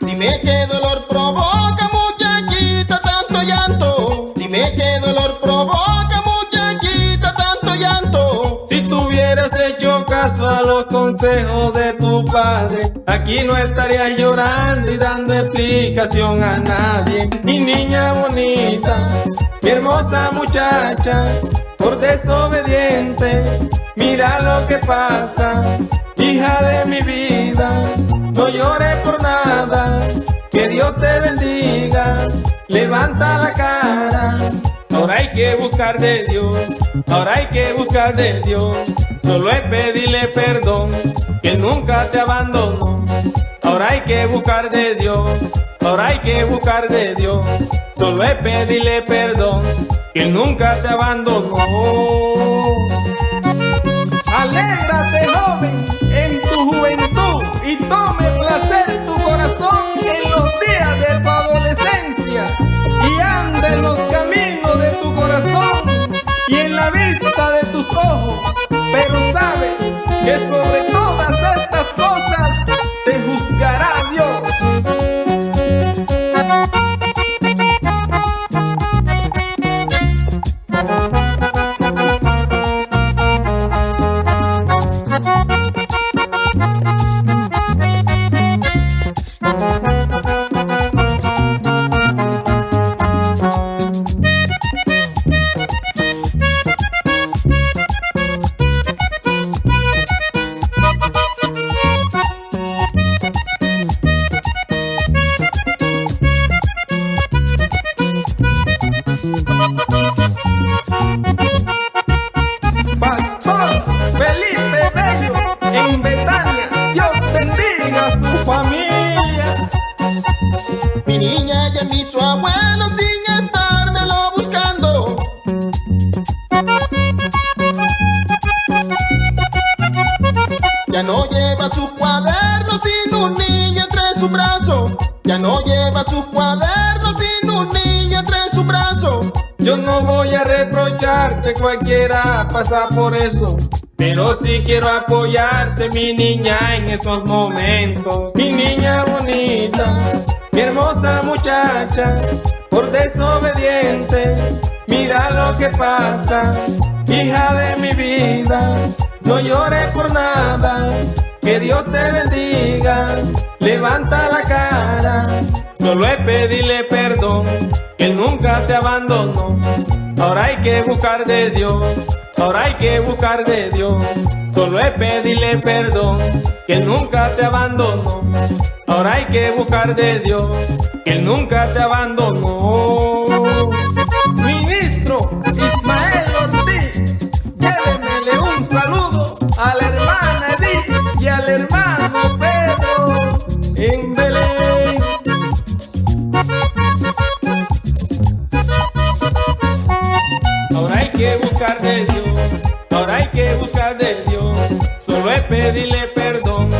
Dime qué dolor provoca muchachita tanto llanto. Dime qué dolor provoca muchachita tanto llanto. Si tuvieras hecho caso a los consejos de tu padre, aquí no estarías llorando y dando explicación a nadie. Mi niña bonita, mi hermosa muchacha, por desobediente mira lo que pasa, hija de mi vida, no llores por nada, que Dios te bendiga, levanta la cara. Ahora hay que buscar de Dios, ahora hay que buscar de Dios. Solo es pedirle perdón, que nunca te abandonó. Ahora hay que buscar de Dios, ahora hay que buscar de Dios. Solo es pedirle perdón, que nunca te abandonó. Alégrate joven en tu juventud y tome placer tu corazón en los días de tu adolescencia y ande en los caminos de tu corazón y en la vista de tus ojos, pero sabe que sobre Reprocharte, cualquiera pasa por eso. Pero sí quiero apoyarte, mi niña, en estos momentos. Mi niña bonita, mi hermosa muchacha, por desobediente, mira lo que pasa. Hija de mi vida, no llores por nada, que Dios te bendiga. Levanta la cara, solo es pedirle perdón, que nunca te abandonó. Ahora hay que buscar de Dios, ahora hay que buscar de Dios. Solo es pedirle perdón, que Él nunca te abandonó. Ahora hay que buscar de Dios, que Él nunca te abandonó. Ministro Ismael Ortiz, llévemele un saludo a la hermana Edith y al hermano Pedro en Ahora hay que buscar de Dios, ahora hay que buscar de Dios. Solo es pedirle perdón,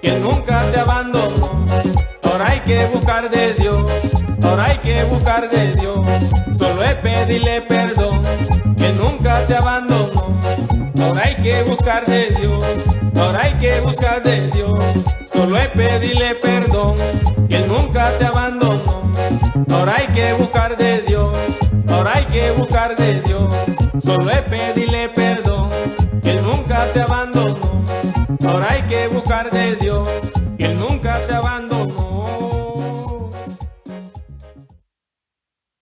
que nunca te abandonó. Ahora hay que buscar de Dios, ahora hay que buscar de Dios. Solo es pedirle perdón, que nunca te abandonó. Ahora hay que buscar de Dios, ahora hay que buscar de Dios. Solo es pedirle perdón, que nunca te abandonó. Ahora hay que buscar de Dios, ahora hay que buscar de Dios. Solo es pedirle perdón, Él nunca te abandonó. Ahora hay que buscar de Dios.